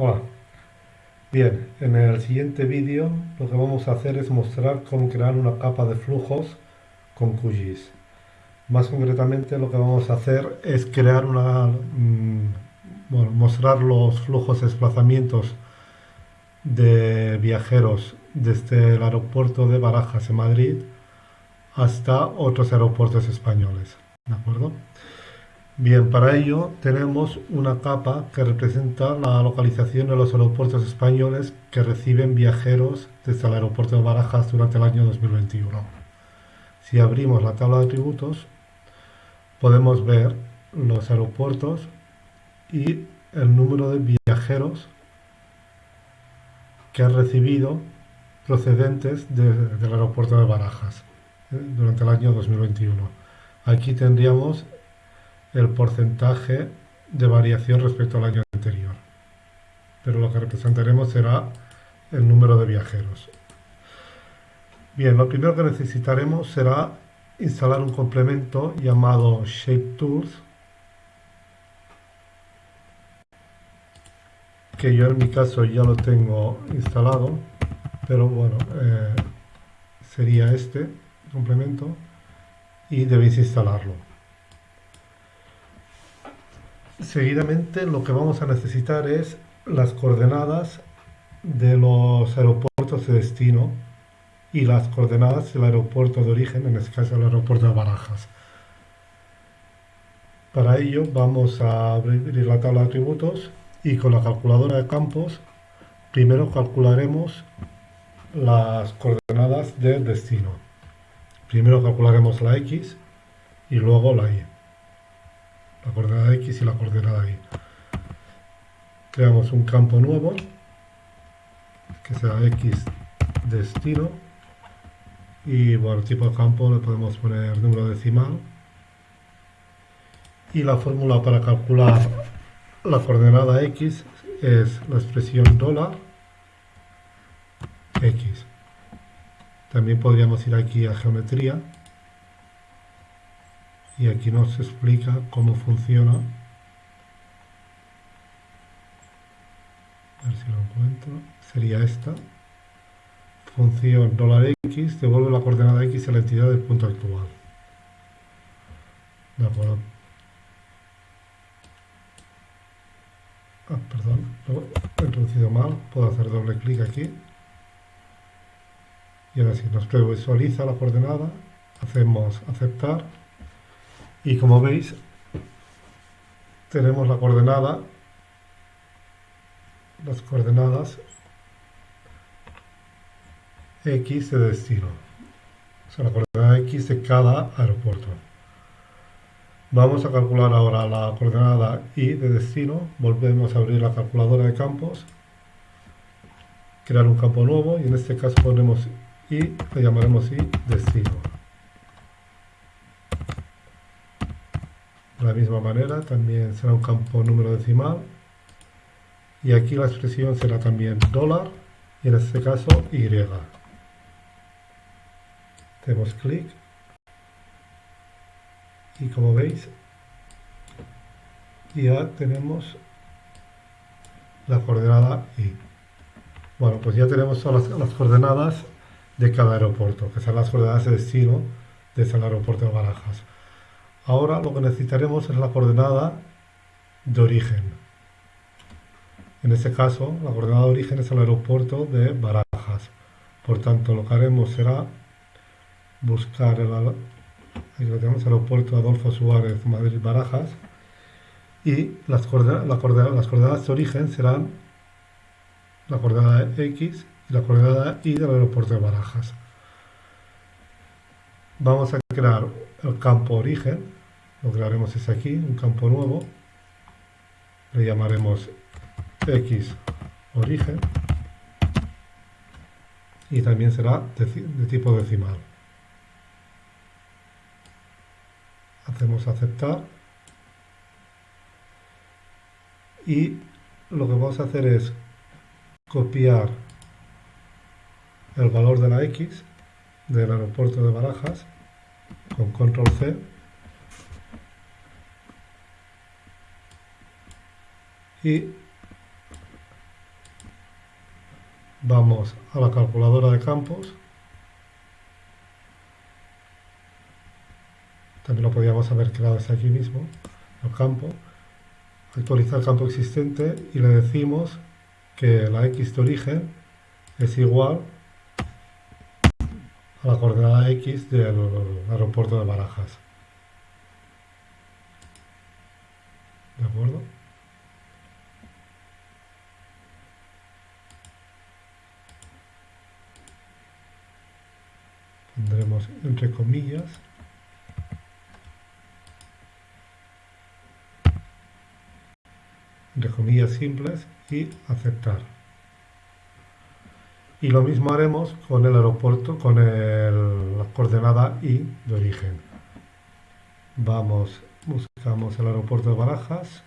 Hola. Bien, en el siguiente vídeo lo que vamos a hacer es mostrar cómo crear una capa de flujos con QGIS. Más concretamente lo que vamos a hacer es crear una... Mm, bueno, mostrar los flujos de desplazamientos de viajeros desde el aeropuerto de Barajas en Madrid hasta otros aeropuertos españoles. ¿De acuerdo? Bien, para ello tenemos una capa que representa la localización de los aeropuertos españoles que reciben viajeros desde el aeropuerto de Barajas durante el año 2021. Si abrimos la tabla de atributos, podemos ver los aeropuertos y el número de viajeros que han recibido procedentes del aeropuerto de Barajas eh, durante el año 2021. Aquí tendríamos el porcentaje de variación respecto al año anterior. Pero lo que representaremos será el número de viajeros. Bien, lo primero que necesitaremos será instalar un complemento llamado Shape Tools que yo en mi caso ya lo tengo instalado pero bueno eh, sería este complemento y debéis instalarlo Seguidamente lo que vamos a necesitar es las coordenadas de los aeropuertos de destino y las coordenadas del aeropuerto de origen, en este caso el aeropuerto de Barajas. Para ello vamos a abrir la tabla de atributos y con la calculadora de campos primero calcularemos las coordenadas del destino. Primero calcularemos la X y luego la Y la coordenada X y la coordenada Y. Creamos un campo nuevo, que sea X destino, y bueno, tipo de campo le podemos poner número decimal, y la fórmula para calcular la coordenada X es la expresión dólar X. También podríamos ir aquí a geometría y aquí nos explica cómo funciona. A ver si lo encuentro. Sería esta. Función $x devuelve la coordenada x a la entidad del punto actual. De acuerdo. Ah, perdón, lo he introducido mal. Puedo hacer doble clic aquí. Y ahora sí, nos previsualiza la coordenada. Hacemos aceptar y como veis tenemos la coordenada las coordenadas X de destino. O sea la coordenada X de cada aeropuerto. Vamos a calcular ahora la coordenada Y de destino. Volvemos a abrir la calculadora de campos crear un campo nuevo y en este caso ponemos Y le llamaremos Y destino De la misma manera también será un campo número decimal y aquí la expresión será también dólar y en este caso Y. Hacemos clic y como veis ya tenemos la coordenada Y. Bueno, pues ya tenemos todas las, coordenadas de cada aeropuerto, que son las coordenadas de destino desde el aeropuerto de Barajas. Ahora lo que necesitaremos es la coordenada de origen. En este caso, la coordenada de origen es el aeropuerto de Barajas. Por tanto, lo que haremos será buscar el, aeropuerto Adolfo Suárez Madrid-Barajas y las coordenadas, las coordenadas de origen serán la coordenada X y la coordenada Y del aeropuerto de Barajas. Vamos a crear el campo origen lo que haremos es aquí, un campo nuevo, le llamaremos x origen. Y también será de, tipo decimal. Hacemos aceptar. Y lo que vamos a hacer es copiar el valor de la X del aeropuerto de Barajas con control C y vamos a la calculadora de campos. También lo podríamos haber creado desde aquí mismo el campo. Actualizar campo existente y le decimos que la x de origen es igual a la coordenada x del aeropuerto de Barajas. ¿de acuerdo? Pondremos entre comillas. Entre comillas simples y aceptar. Y lo mismo haremos con el aeropuerto con el, la coordenada i de origen. Vamos buscamos el aeropuerto de Barajas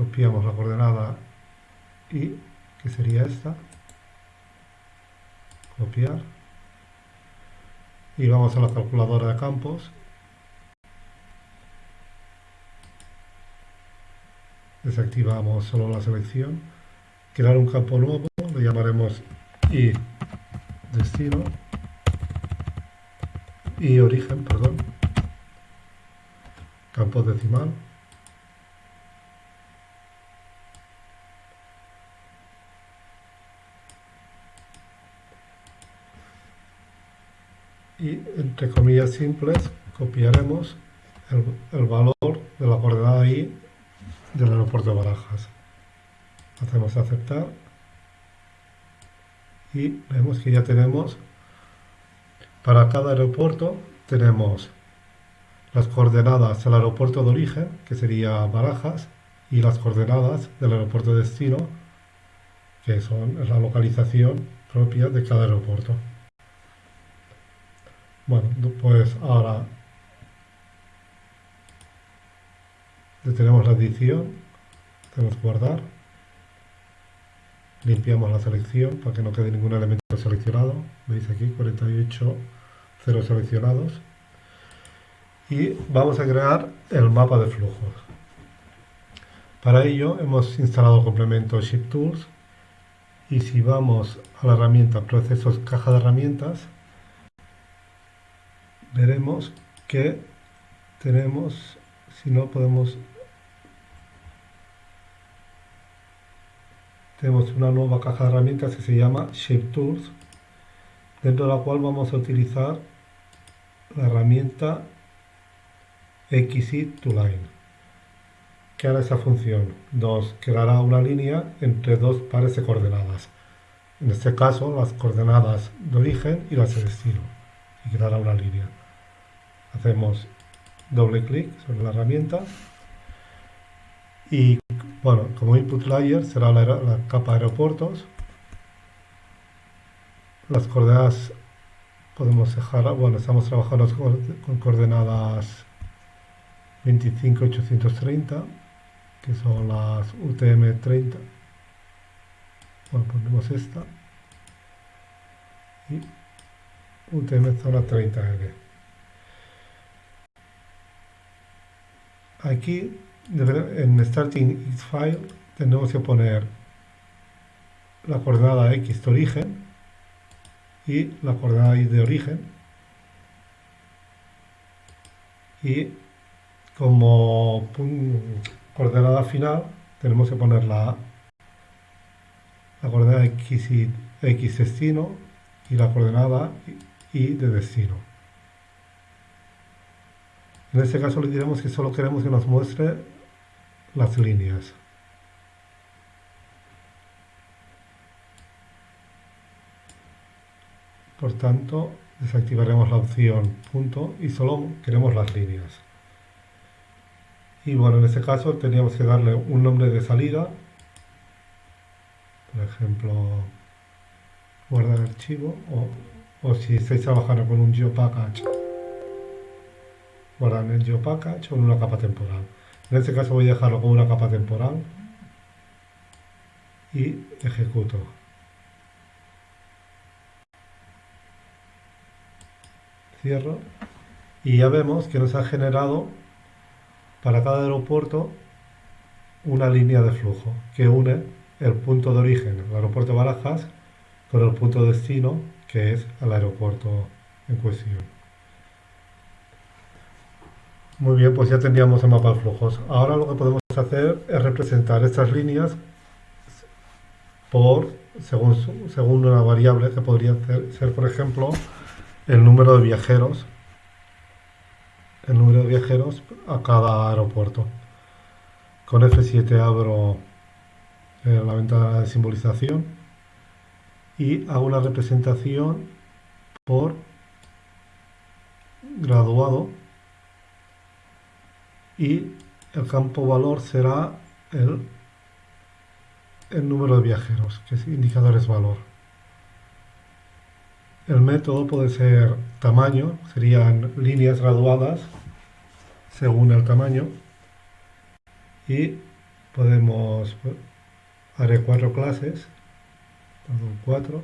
copiamos la coordenada y que sería esta copiar y vamos a la calculadora de campos. Desactivamos solo la selección. Crear un campo nuevo lo llamaremos y destino. Y origen perdón. Campo decimal y entre comillas simples copiaremos el, valor de la coordenada i del aeropuerto de Barajas. Hacemos aceptar y vemos que ya tenemos para cada aeropuerto tenemos las coordenadas del aeropuerto de origen, que sería Barajas, y las coordenadas del aeropuerto de destino, que son la localización propia de cada aeropuerto. Bueno, pues ahora. Detenemos la edición, hacemos guardar, limpiamos la selección para que no quede ningún elemento seleccionado, veis aquí 48 cero seleccionados. Y vamos a crear el mapa de flujos. Para ello hemos instalado el complemento Ship Tools. Y si vamos a la herramienta Procesos Caja de Herramientas veremos que tenemos, si no podemos, tenemos una nueva caja de herramientas que se llama Shape Tools, dentro de la cual vamos a utilizar la herramienta XY to Line que hará esa función. Dos, creará una línea entre dos pares de coordenadas. En este caso, las coordenadas de origen y las de destino. Y creará una línea hacemos doble clic sobre la herramienta. Y bueno, como input layer será la, capa aeropuertos. Las coordenadas podemos dejar, bueno, estamos trabajando con coordenadas 25830 que son las UTM30 bueno, ponemos esta. Y UTM zona 30L Aquí, en Starting X File, tenemos que poner la coordenada X de origen y la coordenada Y de origen. Y como coordenada final tenemos que poner la, la coordenada X, y, X destino y la coordenada Y de destino. En este caso le diremos que solo queremos que nos muestre las líneas. Por tanto, desactivaremos la opción punto y solo queremos las líneas. Y bueno, en este caso teníamos que darle un nombre de salida. Por ejemplo, guardar archivo o, o si estáis trabajando con un GeoPackage guardar en el GeoPackage o en una capa temporal. En este caso voy a dejarlo como una capa temporal y ejecuto. Cierro y ya vemos que nos ha generado para cada aeropuerto una línea de flujo que une el punto de origen, el aeropuerto de Barajas, con el punto de destino, que es el aeropuerto en cuestión. Muy bien, pues ya tendríamos el mapa de flujos. Ahora lo que podemos hacer es representar estas líneas por según, según una variable que podría ser, por ejemplo, el número de viajeros el número de viajeros a cada aeropuerto. Con F7 abro eh, la ventana de simbolización y hago una representación por graduado y el campo valor será el, el número de viajeros, que es indicadores valor. El método puede ser tamaño, serían líneas graduadas según el tamaño y podemos haré cuatro clases cuatro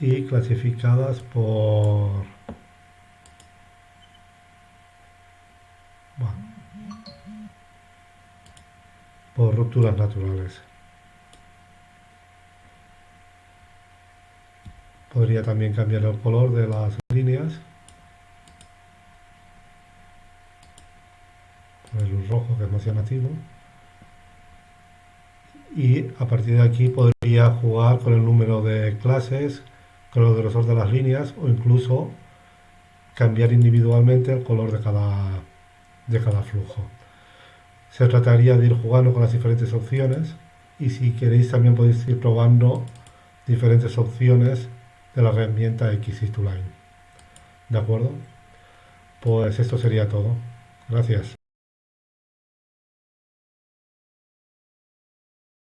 y clasificadas por por rupturas naturales. Podría también cambiar el color de las líneas. El rojo que es más llamativo. Y a partir de aquí podría jugar con el número de clases, con el grosor de las líneas o incluso cambiar individualmente el color de cada, de cada flujo. Se trataría de ir jugando con las diferentes opciones y si queréis también podéis ir probando diferentes opciones de la herramienta XIS2Line. ¿De acuerdo? Pues esto sería todo. Gracias.